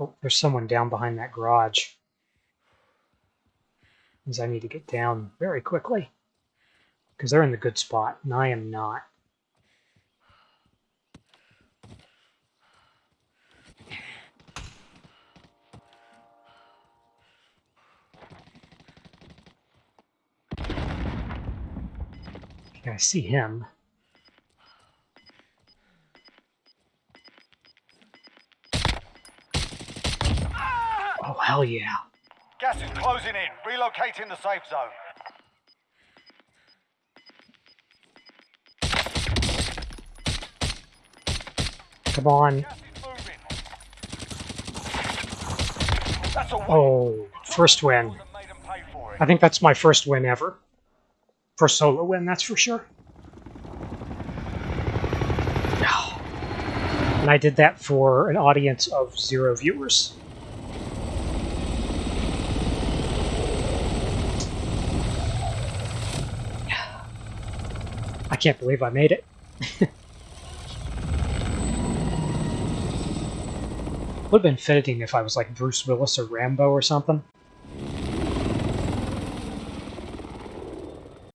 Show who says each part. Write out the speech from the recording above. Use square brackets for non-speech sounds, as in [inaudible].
Speaker 1: Oh, there's someone down behind that garage. Means I need to get down very quickly. Because they're in the good spot, and I am not. Okay, I see him. Oh, hell yeah.
Speaker 2: Gas is closing in. Relocating the safe zone.
Speaker 1: Come on.
Speaker 2: Gas is moving. That's a win.
Speaker 1: Oh, first win.
Speaker 2: And made 'em pay for it.
Speaker 1: I think that's my first win ever. First solo win, that's for sure. And I did that for an audience of zero viewers. I can't believe I made it. [laughs] Would have been fitting if I was like Bruce Willis or Rambo or something.